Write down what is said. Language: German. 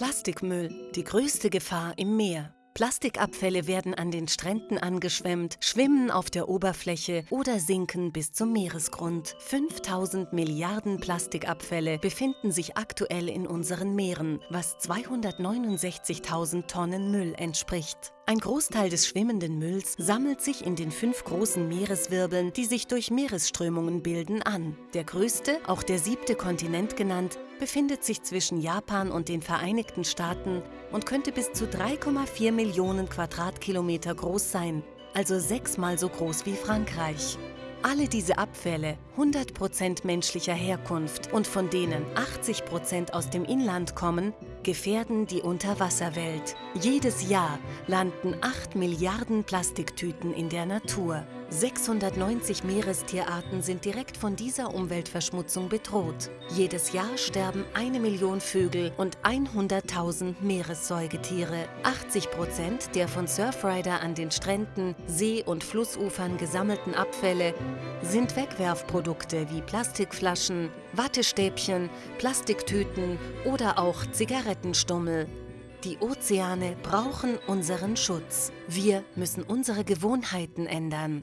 Plastikmüll, die größte Gefahr im Meer. Plastikabfälle werden an den Stränden angeschwemmt, schwimmen auf der Oberfläche oder sinken bis zum Meeresgrund. 5000 Milliarden Plastikabfälle befinden sich aktuell in unseren Meeren, was 269.000 Tonnen Müll entspricht. Ein Großteil des schwimmenden Mülls sammelt sich in den fünf großen Meereswirbeln, die sich durch Meeresströmungen bilden, an. Der größte, auch der siebte Kontinent genannt, befindet sich zwischen Japan und den Vereinigten Staaten und könnte bis zu 3,4 Millionen Quadratkilometer groß sein, also sechsmal so groß wie Frankreich. Alle diese Abfälle, 100% menschlicher Herkunft und von denen 80% aus dem Inland kommen, gefährden die Unterwasserwelt. Jedes Jahr landen 8 Milliarden Plastiktüten in der Natur. 690 Meerestierarten sind direkt von dieser Umweltverschmutzung bedroht. Jedes Jahr sterben eine Million Vögel und 100.000 Meeressäugetiere. 80 Prozent der von Surfrider an den Stränden, See- und Flussufern gesammelten Abfälle sind Wegwerfprodukte wie Plastikflaschen, Wattestäbchen, Plastiktüten oder auch Zigarettenstummel. Die Ozeane brauchen unseren Schutz. Wir müssen unsere Gewohnheiten ändern.